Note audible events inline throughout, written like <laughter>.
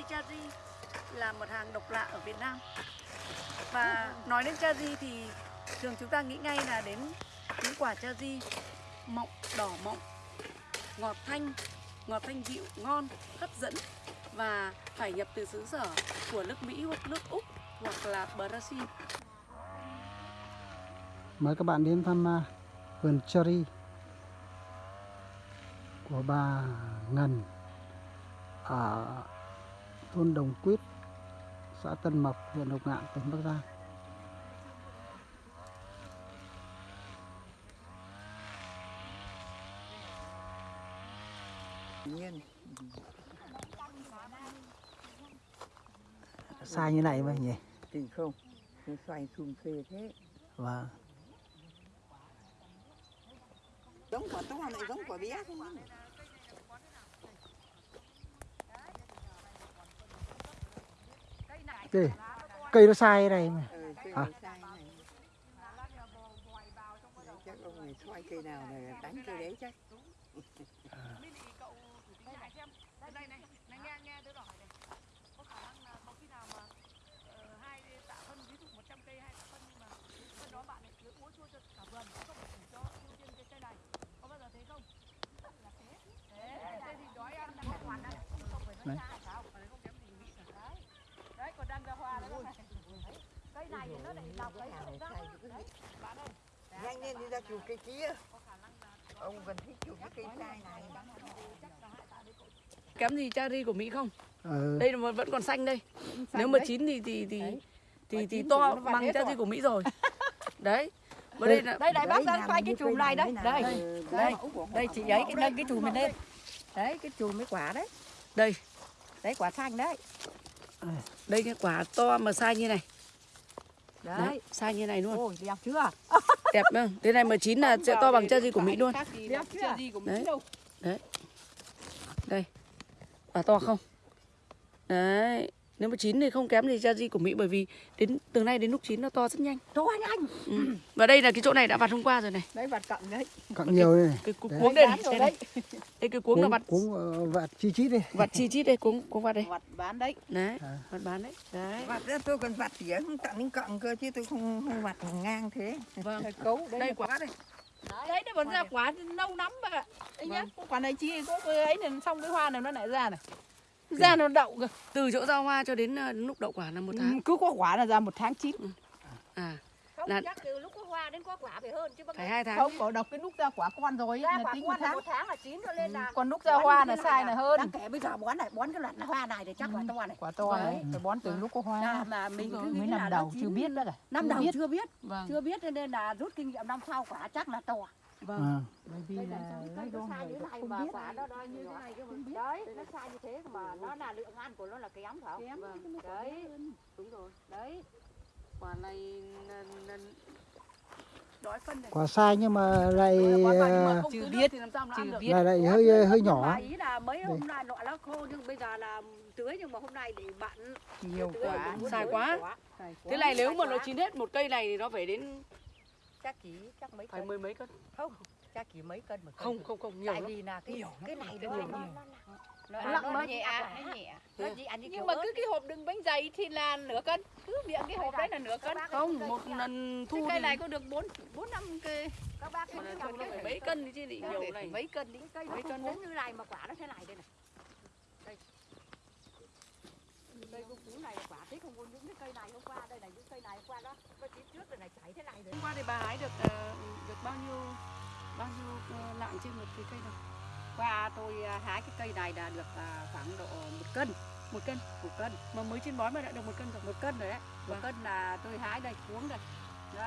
cây cherry là một hàng độc lạ ở Việt Nam. Và nói đến cherry thì thường chúng ta nghĩ ngay là đến những quả cherry mọng, đỏ mọng, ngọt thanh, ngọt thanh dịu, ngon, hấp dẫn và phải nhập từ xứ sở của nước Mỹ hoặc nước Úc hoặc là Brazil. Mời các bạn đến thăm à, vườn cherry của bà Ngân ở thôn Đồng Quyết, xã Tân Mộc, huyện Lục Ngạn, tỉnh Bắc Giang. nhiên Sai như này mà nhỉ? thì không nó xoay xung phê thế Vâng. giống quả to lại giống quả bé không Đây, cây nó sai này mà. ừ, cây À. này sai này Đấy, chắc ông này xoay cây nào này đánh cây đấy chắc Đây này, này nghe nghe tôi hỏi này. Có khả năng là có khi nào mà hai tạ phân ví dụ 100 cây hai tạ phân nhưng mà phân đó bạn lại cứ úa chua cho cả vườn có không phải chỉ cho ưu tiên cái cây này. Có bao giờ thế không? Là thế. Thế, thế thì đói ăn là hoàn toàn đấy. Không phải nó Đấy. ra sao, mà không kém gì nghĩ cả. Đấy. Đấy, còn đang ra hoa đấy. Đấy. Cây này thì nó lại lọc cái ấy nào không này ra. Đấy, nhanh lên đi ra chụp cây kia ông vẫn thích chụp cái cây sai này kém gì cherry của Mỹ không? Ờ, Đây là mà vẫn còn xanh đây. Nếu mà chín thì thì thì thì, thì to bằng cherry của Mỹ rồi. <laughs> Đấy. Và đây là đây đây bác đang quay cái chùm này đấy. đây. đây. đây đây chị ấy cái nâng cái chùm này lên. đấy cái chùm mấy quả đấy. Đây, đấy quả xanh đấy. Đây cái quả to mà sai như này. Đấy, đấy sai như này luôn. ôi đẹp chưa <laughs> Đẹp không? Thế này mà chín là sẽ to bằng cherry của Mỹ luôn. đẹp chưa Đấy. Đây. Quả to không? Đấy. Nếu mà chín thì không kém gì cherry của Mỹ bởi vì đến từ nay đến lúc chín nó to rất nhanh. to nhanh Ừ. Và đây là cái chỗ này đã vặt hôm qua rồi này. đấy vặt cọng đấy cặn nhiều đây này. Cái cu- Đấy. cuống đây này. Đây, đấy đây cái cuống nó vặt cuống ờ, vạt chi chít đi. vặt chi chít đây, cuống cuống vặt đây. vặt bán đấy Đấy, À. vặt bán đấy. Đấy. vặt ra tôi còn vặt tỉa không tặng đến cọng cơ chứ tôi không không vặt ngang thế Vâng. Đây, cấu đấy Đây quả đây. đấy nó vẫn ra quả lâu lắm bác ạ đấy nhá quả này chi có cái ấy này xong cái hoa này nó lại ra này ra nó đậu cơ. Từ chỗ ra hoa cho đến ờ, lúc đậu quả là một tháng. Ừ, cứ có quả là ra một tháng chín. À, không Là- chắc từ lúc có hoa đến có quả phải hơn chứ phải hai tháng. không bảo đọc cái lúc ra quả con rồi ra là quả tính con là tháng. một tháng là chín cho nên là còn lúc ra hoa là sai là hơn. đang kể bây giờ bón này bón cái loạt hoa này thì chắc là to này. quả to đấy. phải bón từ lúc có hoa. Là mà mình cứ nghĩ năm đầu chưa biết đó cả năm đầu chưa biết. Vâng. chưa biết cho nên là rút kinh nghiệm năm sau quả chắc là to Vâng. À, bởi vì đây là lấy đo sai ta này không mà biết. quả nó đo như thế này cơ mà đấy nó sai như thế mà nó là lượng ăn của nó là kém phải không? Kém, vâng. đấy. đúng rồi. Đấy. Quả này quả sai nhưng mà lại không chưa biết, chưa lại lại hơi hơi nhỏ. ý là mấy hôm nay nọ nó khô nhưng bây giờ là tưới nhưng mà hôm nay để bận nhiều có sai quá. Thế này nếu mà nó quá. chín hết một cây này thì nó phải đến chắc chỉ chắc mấy phải cân. mười mấy cân. không chắc chỉ mấy cân một cân. Không, không, không, nhiều tại lắm. vì là cái cái này cái nó nhiều nó nhiều. nó Nó nó nặng nó nhẹ quả nó nhẹ. nó chỉ ăn như nhưng mà ớt. cứ cái hộp đựng bánh dày thì là nửa cân. Cứ miệng cái hộp đấy là nửa cân. Không, một lần cái thu cây thì này có được bốn bốn năm cây. Các bác mà cái mấy cân thì chứ nhiều này. mấy cân đi. Cái cây nó mấy cân cuống như này mà quả nó thế này đây này đây cây cũng cuống này quả thế không những cái cây này hôm qua đây này những cây này hôm qua đó có chín trước đây này chảy thế này rồi Hôm qua thì bà hái được ờ, được bao nhiêu bao nhiêu ờ, lạng trên một cái cây nào? qua tôi à, hái cái cây này là được à, khoảng độ một cân Một cân. một cân Mà mới trên bói mà đã được một cân rồi. một cân rồi đấy một Vâng. cân là tôi hái đây cuống đây nó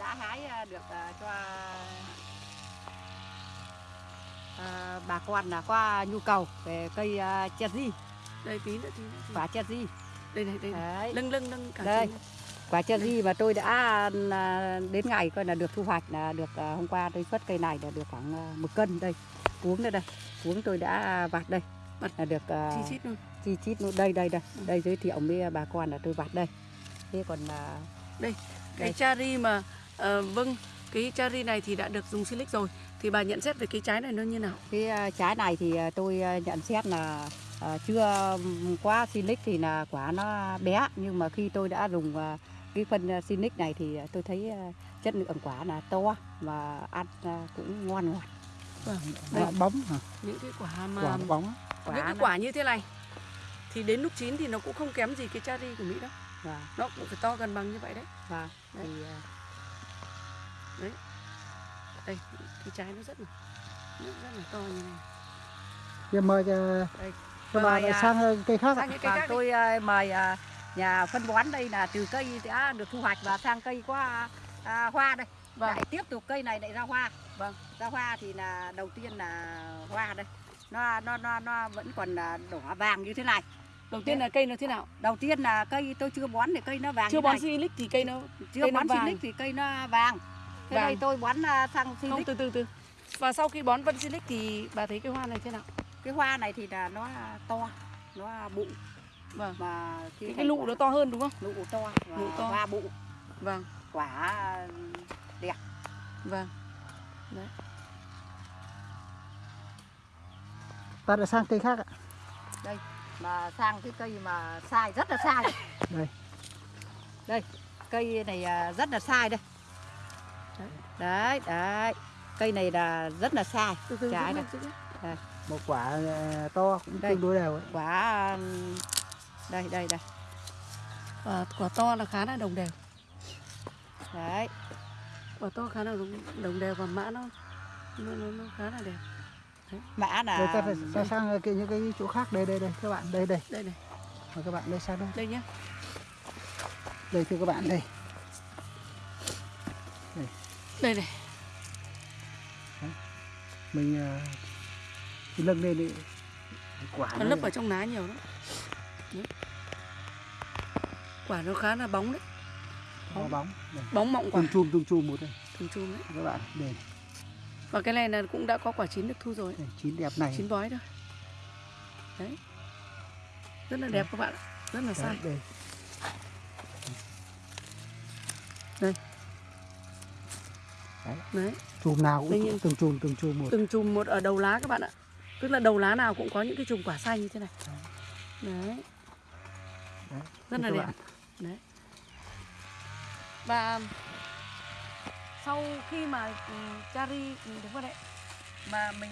đã hái à, được cho à, bà con là qua nhu cầu về cây cherry Đây tí nữa tí quả cherry Đây này, đây đấy. Lưng lưng lưng cả Đây. chín. quả cherry mà tôi đã à, đến ngày coi là được thu hoạch là được à, hôm qua tôi xuất cây này là được khoảng à, một cân đây. Cuống đây đây. Cuống tôi đã vặt đây. Vặt. Là được chi chít luôn. chi chít luôn. Đây đây đây. Đây giới thiệu với bà con là tôi vặt đây. Thế còn à, Cái Đây. cherry mà ờ, vâng, cái cherry này thì đã được dùng silic rồi. Thì bà nhận xét về cái trái này nó như nào? cái à, trái này thì tôi à, nhận xét là à, chưa quá Sinic thì là quả nó bé nhưng mà khi tôi đã dùng à, cái phân à, Sinic này thì tôi thấy à, chất lượng quả là to và ăn à, cũng ngon ngọt. Quả bóng hả? những cái quả mà Quả bóng. Quả những cái quả như thế này thì đến lúc chín thì nó cũng không kém gì cái cherry của Mỹ đâu Vâng, nó cũng phải to gần bằng như vậy đấy vâng. Đấy. Thì, à, đây cái trái nó rất là nó rất là to như này Giờ mời cho Đây. Các Mời, bạn à, sang cây khác. ạ. sang những cây Vâng, khác tôi à, mời à, nhà phân bón đây là từ cây đã được thu hoạch và sang cây có à, hoa đây. Vâng. Lại tiếp tục cây này lại ra hoa. Vâng, ra hoa thì là đầu tiên là hoa đây. Nó nó nó nó vẫn còn là đỏ vàng như thế này. đầu tiên là cây nó thế nào Đầu tiên là cây tôi chưa bón thì cây nó vàng chưa như bón silic thì cây nó chưa cây bón vàng. silic thì cây nó vàng. Thế Vàng. đây tôi bón à, sang không silic. từ từ từ và sau khi bón vân silic thì bà thấy cái hoa này thế nào Cái hoa này thì là nó to, nó bụng. Vâng. Mà khi cái, cái lụ nó to hơn đúng không? Lụ to và Lụ to. hoa bụng. Vâng. Quả đẹp. Vâng. Ta đã sang cây khác ạ. mà sang cái cây mà sai rất là sai. Đây. đây cây này à, rất là sai đây. Đấy đấy cây này là rất là sai. Trái này. lên. Một quả à, to cũng Đây. tương đối đều ấy. quả đây đây đây. Và quả to là khá là đồng đều. Đấy. Quả to khá là đồng, đồng đều và mã nó nó, nó, nó khá là đẹp. Mã Rồi là ta phải ta sang cái những cái chỗ khác. Đây đây đây các bạn. Đây đây. Đây này mời các bạn đây sang đây. Đây nhá. Đây thưa các bạn đây. Đây. Này mình à, nâng lên đi. Quả nó lấp ở trong lá nhiều lắm. Đấy. quả nó khá là bóng đấy. Bóng. Đây. bóng mọng quả. Tung chum tung chum một đây. Thường chum đấy. Các bạn đây, và cái này là cũng đã có quả chín được thu rồi. Đây chín đẹp này. Chín bói thôi. Đấy. Rất là đẹp các bạn rất là Đấy, sai. đây. Đấy. Chùm nào cũng từng chùm từng chùm một. từng chùm một ở đầu lá các bạn ạ tức là đầu lá nào cũng có những cái chùm quả xanh như thế này. Đấy. Đấy, rất là đẹp. bạn. đấy. Và sau khi mà ừ, chari ừ, đúng rồi đấy mà mình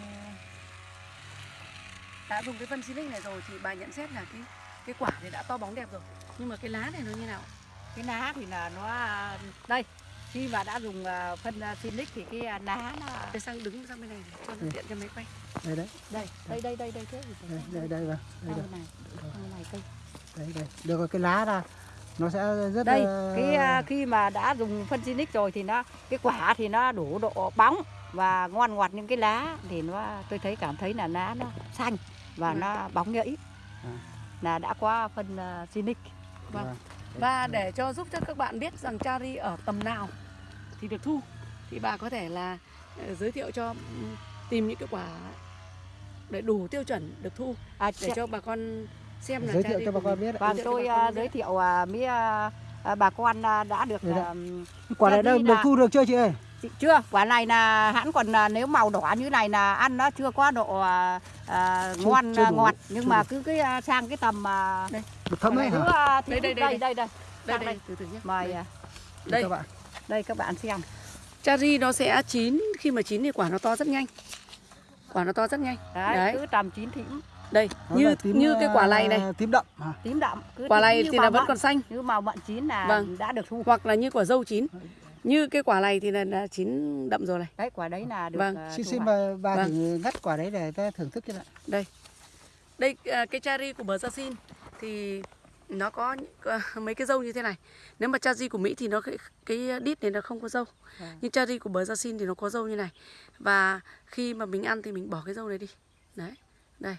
đã dùng cái phân silic này rồi thì bà nhận xét là cái cái quả thì đã to bóng đẹp rồi. Nhưng mà cái lá này nó như nào? Cái lá thì là nó đây khi mà đã dùng à, phân à, Sinic thì cái lá nó để sang đứng sang bên này cho nó Ừ. tiện cho máy quay. Đây đấy. Đây đây đây đây đây thế đây đây đây vâng đây đây này. Này cây. Đây đây. Được rồi cái lá ra. Nó sẽ rất đây cái khi mà đã dùng phân Sinic rồi thì nó cái quả thì nó đủ độ bóng và ngon ngọt những cái lá thì nó tôi thấy cảm thấy là lá nó xanh và Ừ. nó bóng nhẫy À. là đã qua phân vâng. Vâng. Và để cho giúp cho các bạn biết rằng chari ở tầm nào thì được thu. Thì bà có thể là ờ, giới thiệu cho ừm, tìm những cái quả để đủ tiêu chuẩn được thu. À, để cho bà con xem là giới thiệu chari cho bà con mình. biết. Vâng, thiệu tôi giới thiệu với à, à, bà con đã được Đây đây. à, quả này đã được là- thu được chưa chị ơi? Chị- chưa. Quả này là hãn còn nếu màu đỏ như này là ăn nó chưa có độ Chưa- ngon chưa đủ, ngọt. Nhưng mà đủ. cứ cái sang cái tầm à, được thấm ấy thứ hả? à, thứ Đây, đây, đây, đây đây đây. đây. Sang đây đây. từ từ nhé. Mời đây. à, đây. Các bạn đây các bạn xem. Chari nó sẽ chín khi mà chín thì quả nó to rất nhanh. Quả nó to rất nhanh. Đấy, Đấy. cứ tầm chín thím đây Nó như tím, như cái quả này này. à, tím đậm hả? Tím đậm cứ quả tím này thì là vẫn mận. còn xanh. Như màu mận chín là Vâng. đã được thu. Hoặc là như quả dâu chín. Như cái quả này thì là, là chín đậm rồi này. Đấy quả đấy là được Vâng. à, xin xin bà, bà Vâng. thử ngắt quả đấy để ta thưởng thức cho ạ đây. À, cái cherry của bờ gia xin thì nó có mấy cái dâu như thế này. Nếu mà cherry của mỹ thì nó cái, cái đít này nó không có dâu. Vâng. nhưng cherry của bờ gia xin thì nó có dâu như này. Và khi mà mình ăn thì mình bỏ cái dâu này đi. Đấy đây.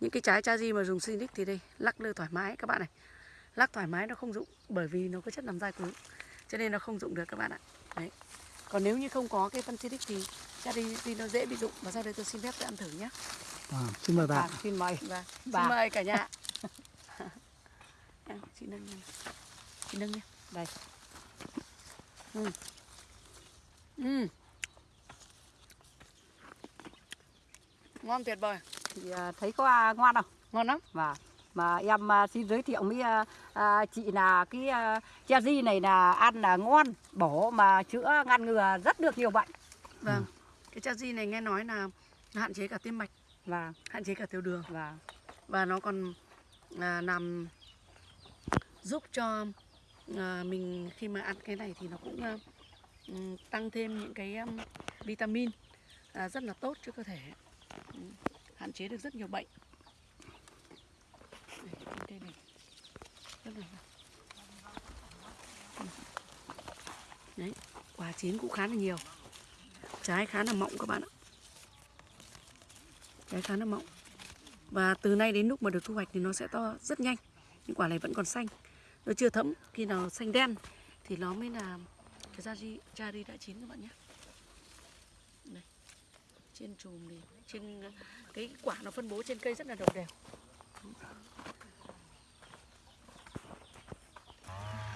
Những cái trái cherry mà dùng Sinic thì đây lắc lư thoải mái các bạn này. Lắc thoải mái nó không dụng bởi vì nó có chất làm dai cứng cho nên nó không dụng được các bạn ạ. Đấy. Còn nếu như không có cái phân Sinic thì cherry thì nó dễ bị dụng. Và sau đây tôi xin phép tôi ăn thử nhé. À, xin mời bà Vâng, xin mời. Vâng, Bà. xin mời cả nhà. <laughs> Chị nâng lên. Chị nâng lên. Đây. Ừ. Ừ. Ngon tuyệt vời. thì à, thấy có à, ngon không ngon lắm và mà em à, xin giới thiệu với à, chị là cái à, cha di này là ăn là ngon bổ mà chữa ngăn ngừa rất được nhiều bệnh vâng cái cha di này nghe nói là hạn chế cả tim mạch và hạn chế cả tiểu đường và và nó còn à, làm giúp cho à, mình khi mà ăn cái này thì nó cũng à, tăng thêm những cái um, vitamin à, rất là tốt cho cơ thể. Hạn chế được rất nhiều bệnh. Đây, này. Rất là đấy quả chín cũng khá là nhiều. Trái khá là mọng các bạn ạ. Trái khá là mọng. Và từ nay đến lúc mà được thu hoạch thì nó sẽ to rất nhanh. Những quả này vẫn còn xanh nó chưa thấm khi nào xanh đen thì nó mới là cái da ri cherry đã chín các bạn nhé đây trên chùm thì trên cái quả nó phân bố trên cây rất là đồng đều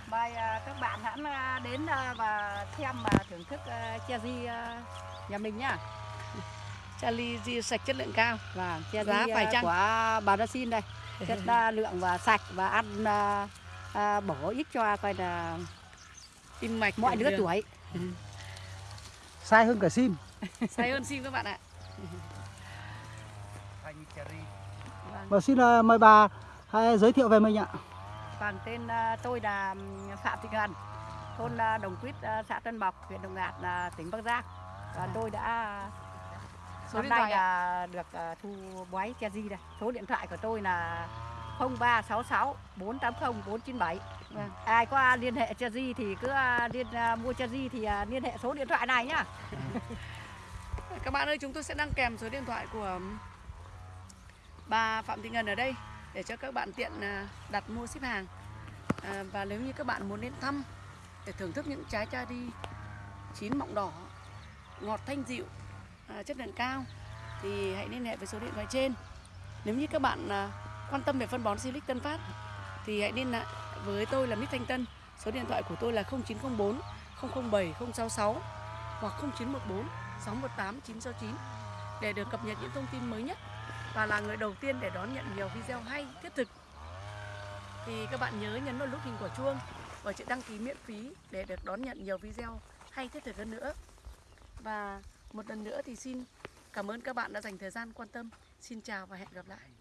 Mời à, các bạn hãy à, đến à, và xem và thưởng thức cherry à, nhà mình nhá. cherry ri sạch chất lượng cao Và cherry Giá phải chăng? của bà Đa Xin đây. Chất lượng và sạch và ăn à, bổ ích cho coi là tim mạch mọi lứa tuổi. sai hơn cả sim. <laughs> Say hơn sim các bạn ạ. Và xin à, mời bà hãy giới thiệu về mình ạ. Vâng, tên à, tôi là Phạm Thị Ngân, thôn à, Đồng Quýt, xã Tân Mộc, huyện Đồng Ngạn, à, tỉnh Bắc Giang. Và tôi đã Số điện nay là được thu bói cherry đây. Số điện thoại của tôi là 0366 480 497. Vâng. Ai có liên hệ cherry thì cứ à, liên à, mua cherry thì à, liên hệ số điện thoại này nhá. <laughs> Các bạn ơi, chúng tôi sẽ đăng kèm số điện thoại của bà Phạm Thị Ngân ở đây để cho các bạn tiện đặt mua ship hàng. À, và nếu như các bạn muốn đến thăm để thưởng thức những trái cherry chín mọng đỏ, ngọt thanh dịu, à, chất lượng cao thì hãy liên hệ với số điện thoại trên. Nếu như các bạn à, quan tâm về phân bón Silic Tân Phát. Thì hãy liên lạc với tôi là Mít Thanh Tân. Số điện thoại của tôi là 0904 007 066 hoặc 0914 618 969 để được cập nhật những thông tin mới nhất và là người đầu tiên để đón nhận nhiều video hay, thiết thực. Thì các bạn nhớ nhấn vào nút hình quả chuông và chữ đăng ký miễn phí để được đón nhận nhiều video hay, thiết thực hơn nữa. Và một lần nữa thì xin cảm ơn các bạn đã dành thời gian quan tâm. Xin chào và hẹn gặp lại.